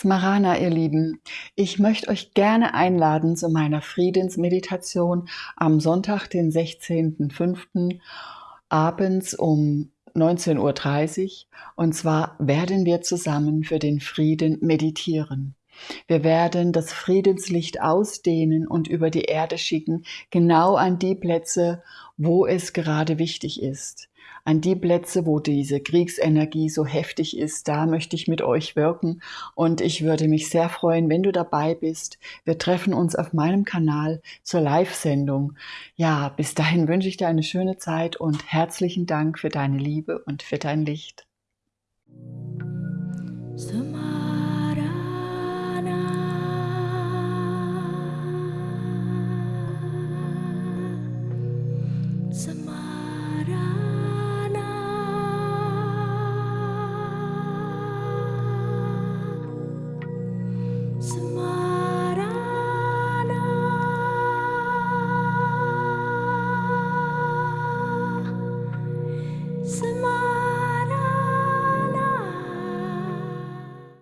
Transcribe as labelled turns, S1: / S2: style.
S1: Smarana, ihr Lieben, ich möchte euch gerne einladen zu meiner Friedensmeditation am Sonntag, den 16.05. abends um 19.30 Uhr. Und zwar werden wir zusammen für den Frieden meditieren. Wir werden das Friedenslicht ausdehnen und über die Erde schicken, genau an die Plätze, wo es gerade wichtig ist an die Plätze, wo diese Kriegsenergie so heftig ist, da möchte ich mit euch wirken und ich würde mich sehr freuen, wenn du dabei bist. Wir treffen uns auf meinem Kanal zur Live-Sendung. Ja, bis dahin wünsche ich dir eine schöne Zeit und herzlichen Dank für deine Liebe und für dein Licht. So